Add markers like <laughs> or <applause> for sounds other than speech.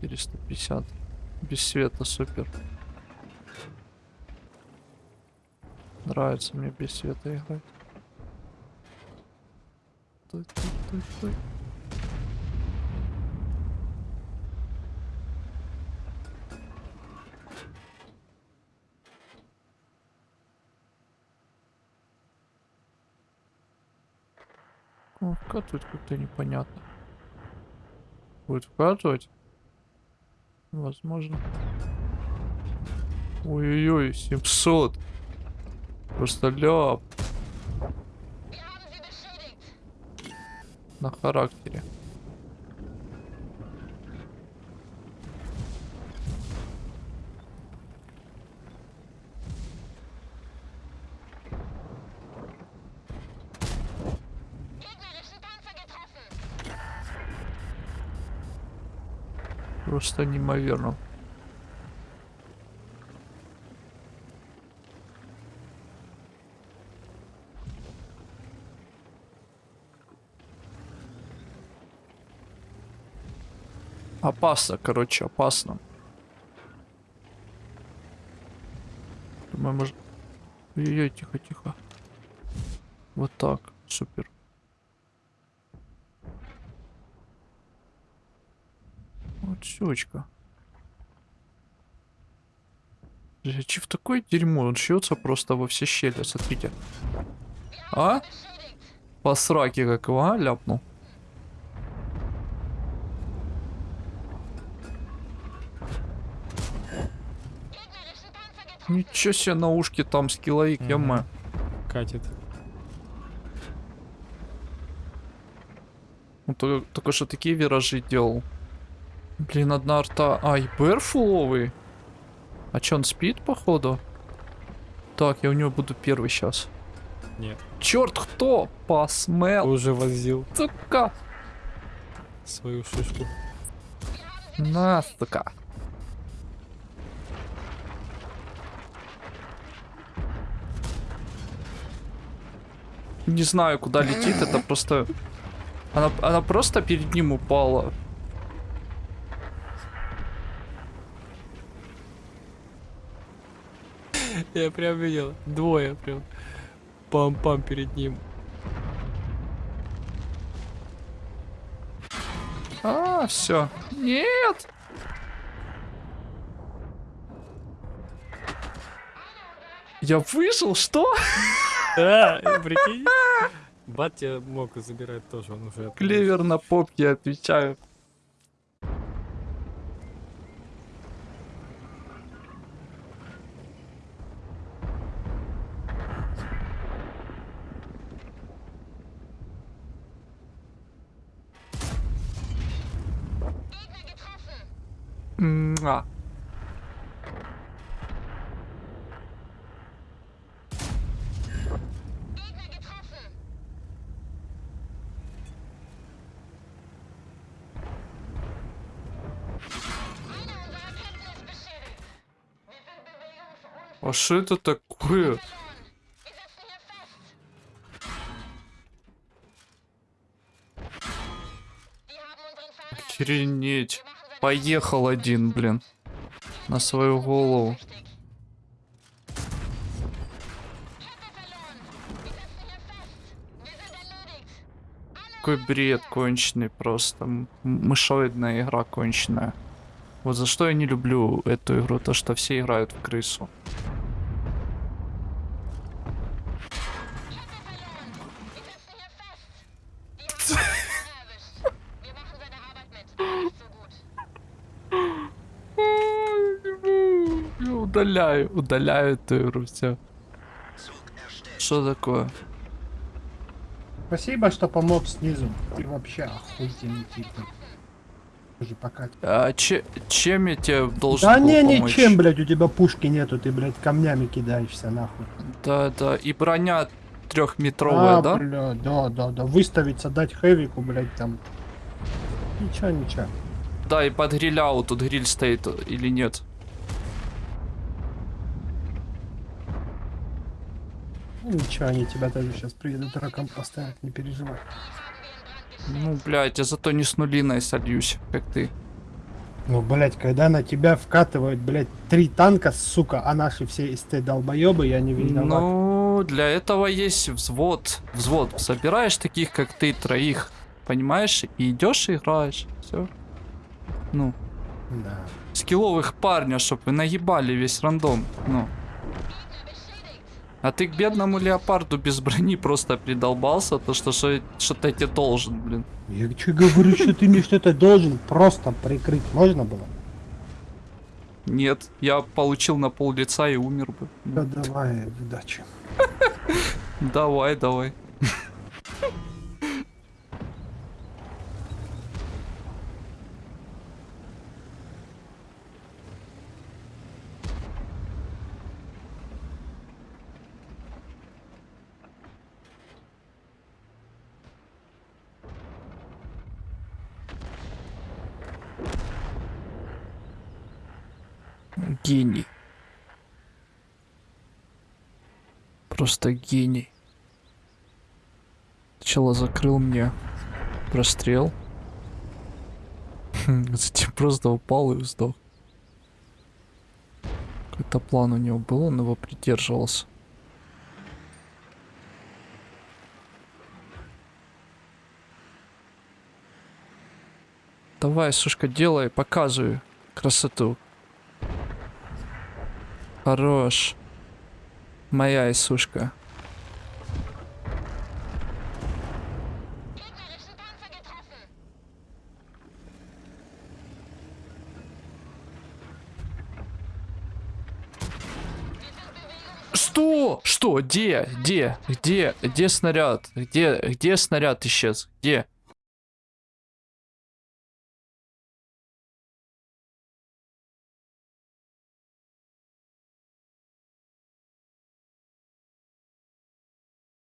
450. Без света супер. Нравится мне без света играть. Стой, стой, стой, стой. О, вкатывает как-то непонятно. Будет вкатывать? Возможно. Ой-ой-ой, 700. Просто ляп. На характере. Просто неимоверно. Опасно, короче, опасно. Думаю, может... Ой-ой, тихо, тихо. Вот так, супер. Вот щечка. Че в такое дерьмо? Он шьется просто во все щели, смотрите. А? По сраке как его, а, ляпнул. Ничего себе на ушке там скилловик, Мгм. яма. Катит. Он то- только что такие виражи делал. Блин, одна арта. А, и БР фуловый. А чё, он спит, походу? Так, я у него буду первый сейчас. Нет. Черт, кто? Посмел, Уже возил сука. свою шишку. На, сука. Не знаю, куда летит, это просто... Она, она просто перед ним упала. <laughs> Я прям видел. Двое прям. Пам-пам перед ним. А, все. Нет! Я выжил, что? <laughs> А, прикинь. Бат тебя мог забирать тоже, он уже... Клевер на попке, отвечаю. Bewegungsunfähig. А что это такое? Охренеть. Поехал один, блин. На свою голову. Какой бред конченый просто. Мышоидная игра конченая. Вот за что я не люблю эту игру, то что все играют в крысу. Удаляю, удаляю эту игру, все. Что такое? Спасибо, что помог снизу. Ты вообще охуительный тип. Уже пока. А че- чем я тебе должен Да не, помочь? ничем, блядь, у тебя пушки нету, ты, блядь, камнями кидаешься нахуй. Да, да, и броня трехметровая, а, да? бля, да, да, да. Выставиться, дать хэвику, блядь, там. Ничего, ничего. Да, и под гриляу тут гриль стоит или нет? Ничего, они тебя даже сейчас приедут раком поставят, не переживай. Ну, блядь, я зато не с нулиной сольюсь, как ты. Ну, блять, когда на тебя вкатывают, блять, три танка, сука, а наши все СТ долбоебы, я не виноват. Ну, для этого есть взвод. Взвод. Собираешь таких, как ты, троих. Понимаешь? И идешь и играешь. Все. Ну, Да. скилловых парня, чтоб вы наебали весь рандом. Ну. А ты к бедному леопарду без брони просто придолбался, то что что- что-то я тебе должен, блин. Я что говорю, что ты мне что-то должен просто прикрыть. Можно было? Нет, я получил на пол лица и умер бы. Да давай, удачи. <laughs> Давай, давай. Гений. Просто гений. Сначала закрыл мне прострел. <laughs> Затем просто упал и сдох. Какой-то план у него был, он его придерживался. Давай, сушка, делай, показывай красоту. Хорош. Моя Исушка. Что? Что? Где? Где? Где? Где снаряд? Где? Где снаряд исчез? Где?